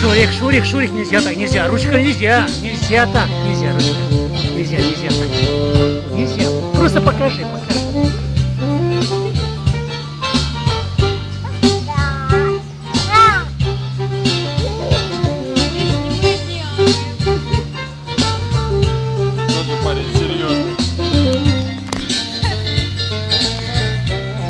Шурик, Шурик, Шурик, нельзя так, нельзя. Ручка нельзя, нельзя так, нельзя, ручка. Нельзя, нельзя так. Нельзя. Просто покажи, покажи.